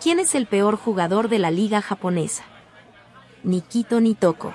¿Quién es el peor jugador de la liga japonesa? Nikito Nitoko.